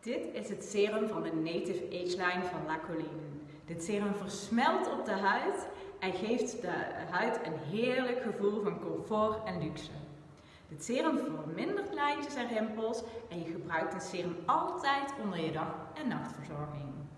Dit is het serum van de Native Age Line van La Colline. Dit serum versmelt op de huid en geeft de huid een heerlijk gevoel van comfort en luxe. Dit serum vermindert lijntjes en rimpels en je gebruikt het serum altijd onder je dag- en nachtverzorging.